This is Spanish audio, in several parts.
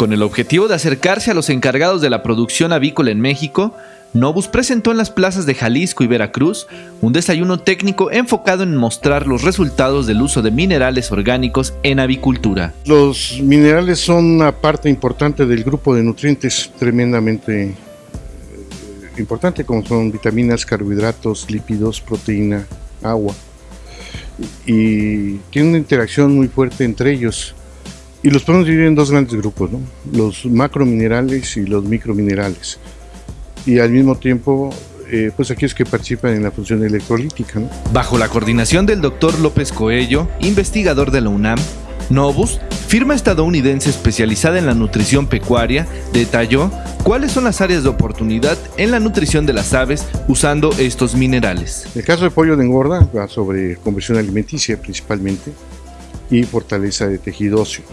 Con el objetivo de acercarse a los encargados de la producción avícola en México, Novus presentó en las plazas de Jalisco y Veracruz un desayuno técnico enfocado en mostrar los resultados del uso de minerales orgánicos en avicultura. Los minerales son una parte importante del grupo de nutrientes tremendamente eh, importante, como son vitaminas, carbohidratos, lípidos, proteína, agua. Y tiene una interacción muy fuerte entre ellos. Y los podemos dividir en dos grandes grupos, ¿no? los macrominerales y los microminerales y al mismo tiempo eh, pues aquellos que participan en la función electrolítica. Bajo la coordinación del doctor López Coello, investigador de la UNAM, Novus, firma estadounidense especializada en la nutrición pecuaria, detalló cuáles son las áreas de oportunidad en la nutrición de las aves usando estos minerales. El caso de pollo de engorda va sobre conversión alimenticia principalmente y fortaleza de tejido óseo.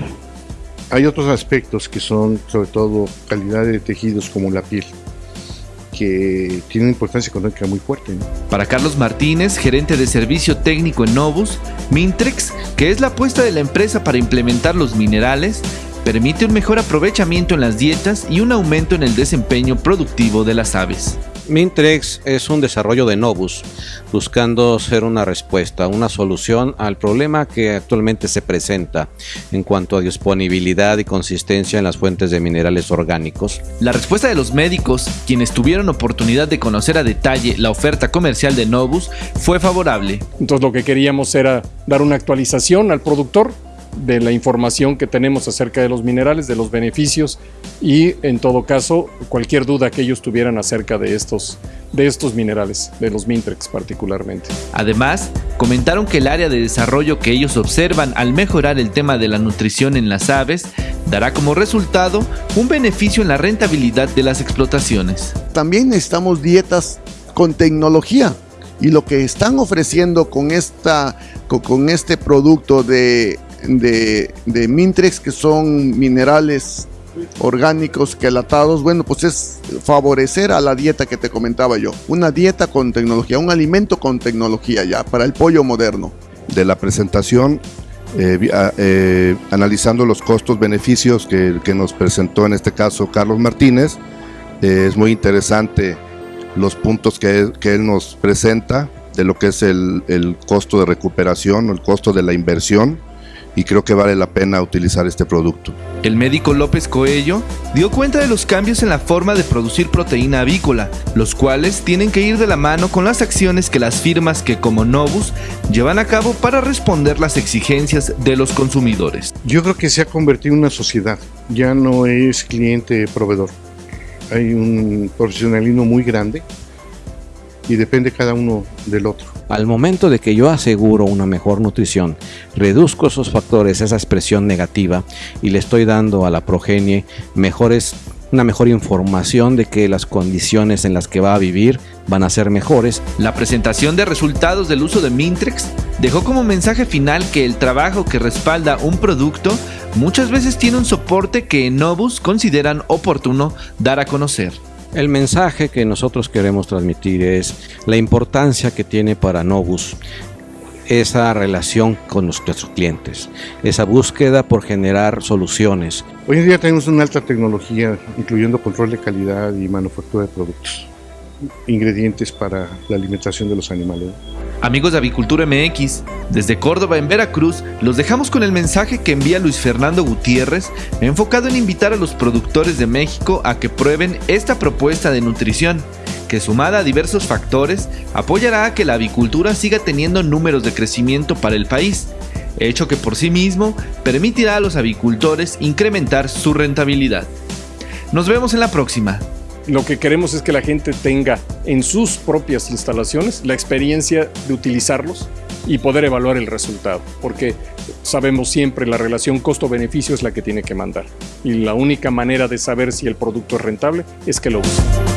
Hay otros aspectos que son sobre todo calidad de tejidos como la piel que tiene una importancia económica muy fuerte. Para Carlos Martínez, gerente de servicio técnico en Novus, Mintrex, que es la apuesta de la empresa para implementar los minerales, permite un mejor aprovechamiento en las dietas y un aumento en el desempeño productivo de las aves. Mintrex es un desarrollo de Novus, buscando ser una respuesta, una solución al problema que actualmente se presenta en cuanto a disponibilidad y consistencia en las fuentes de minerales orgánicos. La respuesta de los médicos, quienes tuvieron oportunidad de conocer a detalle la oferta comercial de Novus, fue favorable. Entonces lo que queríamos era dar una actualización al productor de la información que tenemos acerca de los minerales, de los beneficios y en todo caso cualquier duda que ellos tuvieran acerca de estos, de estos minerales, de los Mintrex particularmente. Además, comentaron que el área de desarrollo que ellos observan al mejorar el tema de la nutrición en las aves dará como resultado un beneficio en la rentabilidad de las explotaciones. También necesitamos dietas con tecnología y lo que están ofreciendo con, esta, con este producto de de, de Mintrex, que son minerales orgánicos quelatados, bueno, pues es favorecer a la dieta que te comentaba yo. Una dieta con tecnología, un alimento con tecnología ya, para el pollo moderno. De la presentación, eh, eh, analizando los costos-beneficios que, que, nos presentó en este caso Carlos Martínez, eh, es muy interesante los puntos que, que, él nos presenta de lo que es el, el costo de recuperación, el costo de la inversión, y creo que vale la pena utilizar este producto. El médico López Coello dio cuenta de los cambios en la forma de producir proteína avícola, los cuales tienen que ir de la mano con las acciones que las firmas que como Novus llevan a cabo para responder las exigencias de los consumidores. Yo creo que se ha convertido en una sociedad, ya no es cliente-proveedor. Hay un profesionalismo muy grande y depende cada uno del otro. Al momento de que yo aseguro una mejor nutrición, reduzco esos factores, esa expresión negativa y le estoy dando a la progenie mejores una mejor información de que las condiciones en las que va a vivir van a ser mejores. La presentación de resultados del uso de Mintrex dejó como mensaje final que el trabajo que respalda un producto muchas veces tiene un soporte que en Novus consideran oportuno dar a conocer. El mensaje que nosotros queremos transmitir es la importancia que tiene para Novus esa relación con nuestros clientes, esa búsqueda por generar soluciones. Hoy en día tenemos una alta tecnología, incluyendo control de calidad y manufactura de productos, ingredientes para la alimentación de los animales. Amigos de Avicultura MX, desde Córdoba en Veracruz, los dejamos con el mensaje que envía Luis Fernando Gutiérrez, enfocado en invitar a los productores de México a que prueben esta propuesta de nutrición, que sumada a diversos factores, apoyará a que la avicultura siga teniendo números de crecimiento para el país, hecho que por sí mismo permitirá a los avicultores incrementar su rentabilidad. Nos vemos en la próxima. Lo que queremos es que la gente tenga en sus propias instalaciones la experiencia de utilizarlos y poder evaluar el resultado, porque sabemos siempre la relación costo-beneficio es la que tiene que mandar y la única manera de saber si el producto es rentable es que lo usen.